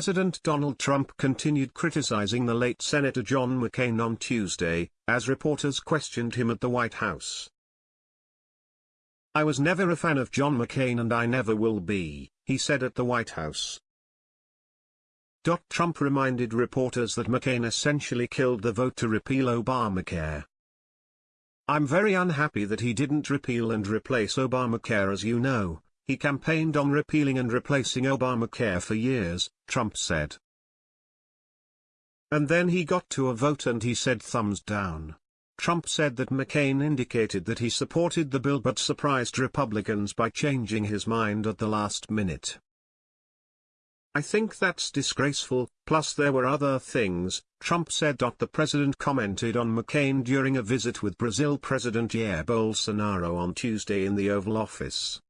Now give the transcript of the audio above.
President Donald Trump continued criticizing the late Senator John McCain on Tuesday, as reporters questioned him at the White House. I was never a fan of John McCain and I never will be, he said at the White House. Trump reminded reporters that McCain essentially killed the vote to repeal Obamacare. I'm very unhappy that he didn't repeal and replace Obamacare as you know, he campaigned on repealing and replacing Obamacare for years, Trump said. And then he got to a vote and he said thumbs down. Trump said that McCain indicated that he supported the bill but surprised Republicans by changing his mind at the last minute. I think that's disgraceful, plus there were other things, Trump said. The president commented on McCain during a visit with Brazil President Jair Bolsonaro on Tuesday in the Oval Office.